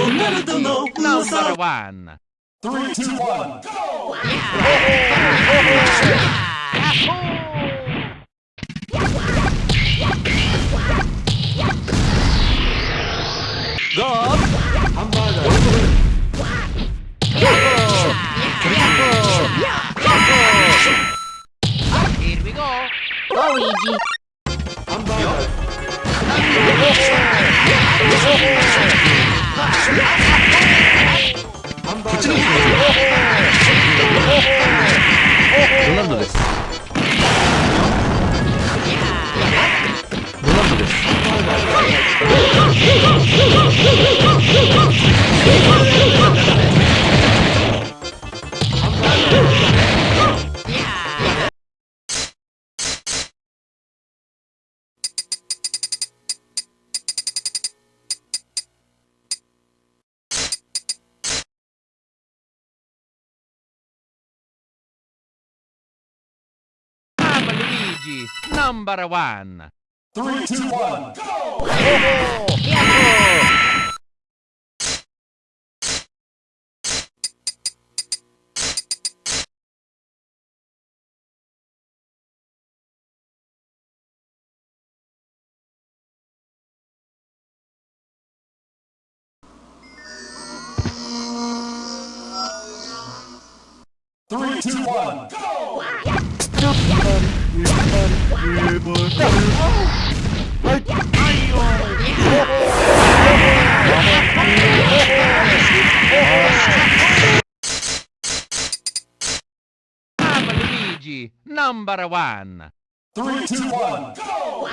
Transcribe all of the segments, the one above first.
Number one. Three, two, one, go! The Here we go! Oh, こっちの方がいいよ。Luigi. Number one. Three, two, one, go! Three, two, one, go! Come Luigi. Number one. Three, two, one, go!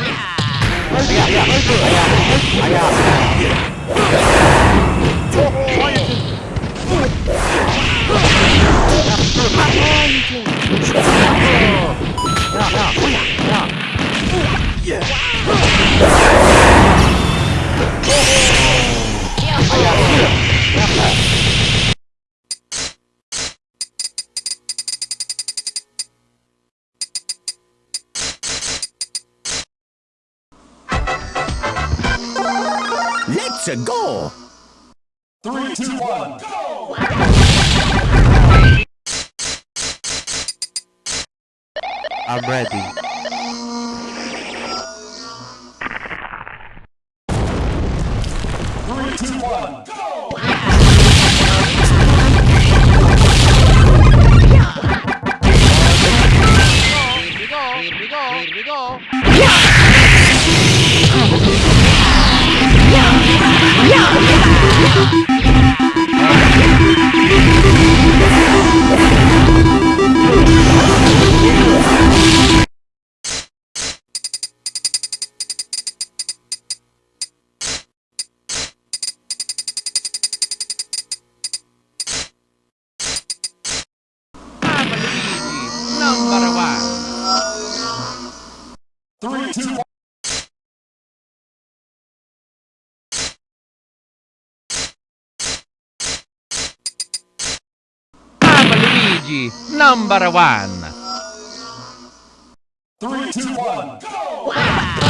Let's go Three, two, one, go! I'm ready. Three, two, one, go! Number one. Three, two, one, Come Luigi. Number one. three, two, one, go!